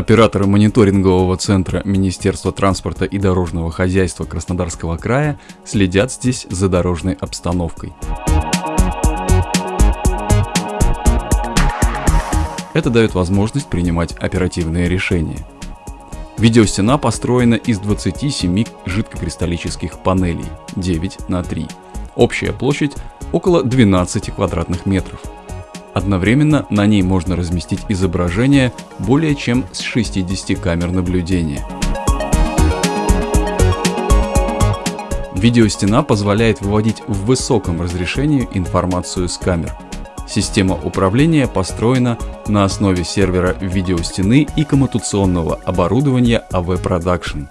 Операторы мониторингового центра Министерства транспорта и дорожного хозяйства Краснодарского края следят здесь за дорожной обстановкой. Это дает возможность принимать оперативные решения. Видеостена построена из 27 жидкокристаллических панелей 9 на 3. Общая площадь около 12 квадратных метров. Одновременно на ней можно разместить изображение более чем с 60 камер наблюдения. Видеостена позволяет выводить в высоком разрешении информацию с камер. Система управления построена на основе сервера видеостены и коммутационного оборудования AV Production.